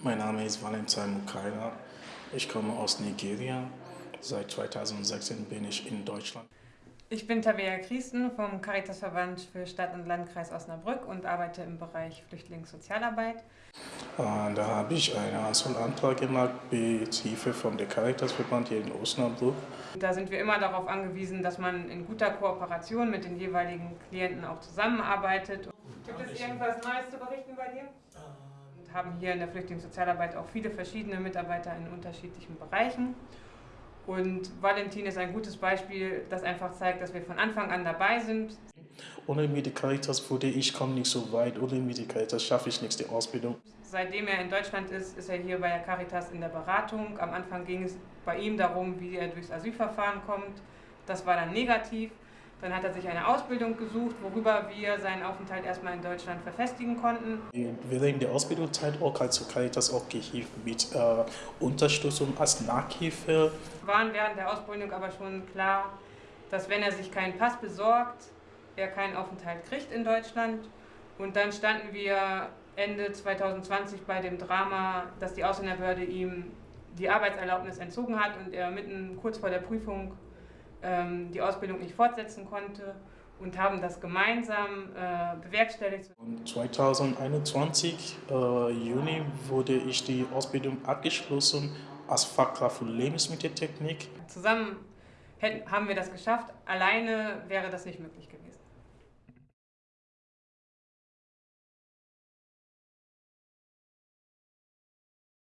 Mein Name ist Valentin Mukaira. Ich komme aus Nigeria. Seit 2016 bin ich in Deutschland. Ich bin Tabea Christen vom Caritasverband für Stadt- und Landkreis Osnabrück und arbeite im Bereich Flüchtlingssozialarbeit. Äh, da habe ich einen Asylantrag gemacht mit Hilfe vom Caritasverband hier in Osnabrück. Da sind wir immer darauf angewiesen, dass man in guter Kooperation mit den jeweiligen Klienten auch zusammenarbeitet. Gibt es irgendwas Neues zu berichten bei dir? Haben hier in der Flüchtlingssozialarbeit auch viele verschiedene Mitarbeiter in unterschiedlichen Bereichen. Und Valentin ist ein gutes Beispiel, das einfach zeigt, dass wir von Anfang an dabei sind. Ohne Medicaritas würde ich komme nicht so weit. Ohne Medicaritas schaffe ich nicht die Ausbildung. Seitdem er in Deutschland ist, ist er hier bei der Caritas in der Beratung. Am Anfang ging es bei ihm darum, wie er durchs Asylverfahren kommt. Das war dann negativ. Dann hat er sich eine Ausbildung gesucht, worüber wir seinen Aufenthalt erstmal in Deutschland verfestigen konnten. Während der Ausbildungszeit auch als Caritas auch geholfen mit äh, Unterstützung als Nachhilfe. Waren während der Ausbildung aber schon klar, dass wenn er sich keinen Pass besorgt, er keinen Aufenthalt kriegt in Deutschland. Und dann standen wir Ende 2020 bei dem Drama, dass die Ausländerbehörde ihm die Arbeitserlaubnis entzogen hat und er mitten kurz vor der Prüfung die Ausbildung nicht fortsetzen konnte und haben das gemeinsam äh, bewerkstelligt. Und 2021 äh, Juni wurde ich die Ausbildung abgeschlossen als Fachkraft für Lebensmitteltechnik. Zusammen hätten, haben wir das geschafft, alleine wäre das nicht möglich gewesen.